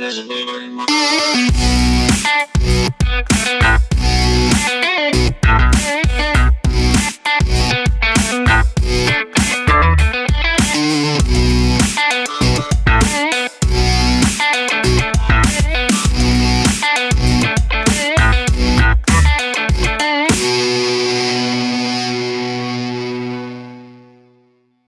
Yes, Lord.